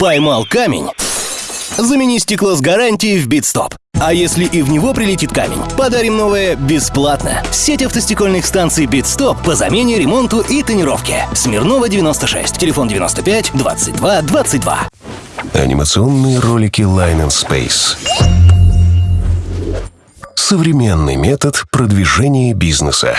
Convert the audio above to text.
Поймал камень? Замени стекло с гарантией в Битстоп. А если и в него прилетит камень, подарим новое бесплатно. Сеть автостекольных станций Битстоп по замене, ремонту и тонировке. Смирнова 96, телефон 95 22 22. Анимационные ролики Line and Space. Современный метод продвижения бизнеса.